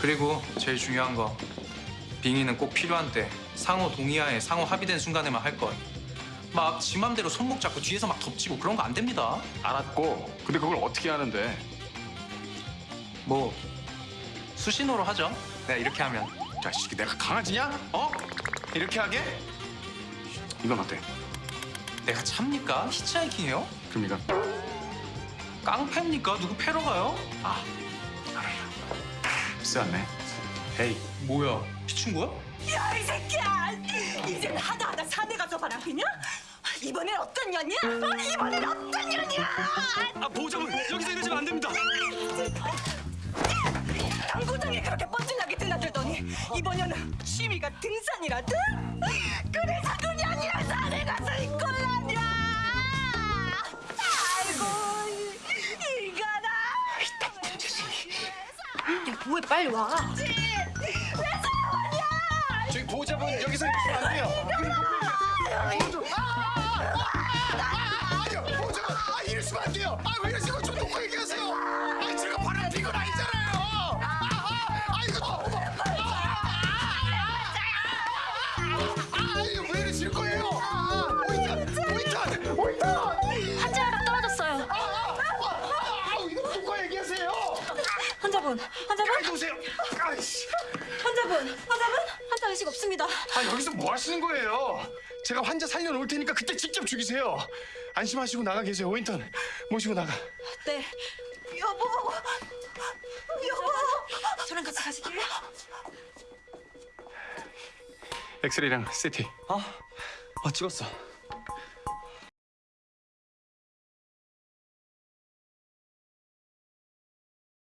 그리고 제일 중요한 거 빙의는 꼭 필요한 때 상호 동의하에 상호 합의된 순간에만 할 것. 막 지 맘대로 손목 잡고 뒤에서 막 덮치고 그런 거 안 됩니다. 알았고 근데 그걸 어떻게 하는데? 뭐 수신호로 하죠. 네 이렇게 하면 자식이 내가 강아지냐? 어? 이렇게 하게? 이건 어때? 내가 참니까 히치하이킹해요? 그럼 이건 깡패입니까? 누구 패러 가요? 아 쓰았네. 헤이 뭐야 피친거야? 야 이 새끼야! 이젠 하다 하다 산에 가서 바람 피냐? 이번엔 어떤 년이야? 어, 이번엔 어떤 년이야? 아 보호자분 여기서 이러시면 안 됩니다. 당구장에 그렇게 뻔질나게 드나들더니 이번 년은 취미가 등산이라든? 그래서 그 년이랑 산에 가 왜 빨리 와? 저기 보호자분 여기서 이러시면 안 돼요. 아니요, 보호자분, 아 이러시면 안 돼요. 아 왜 이러시고 좀 놓고 얘기하세요. 환자분, 환자분, 오세요. 아이씨. 환자분, 환자분, 환자 의식 없습니다. 아 여기서 뭐 하시는 거예요? 제가 환자 살려놓을 테니까 그때 직접 죽이세요. 안심하시고 나가 계세요. 오인턴 모시고 나가. 네, 여보! 여보! 저랑 같이 가실게요. 엑스레이랑 CT. 아, 아 찍었어.